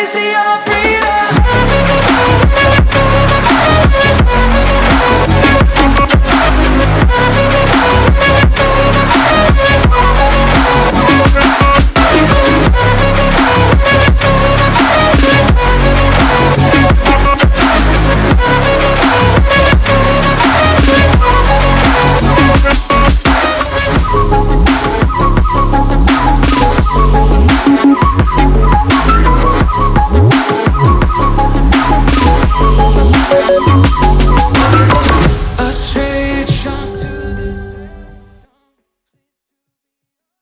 we see our freedom.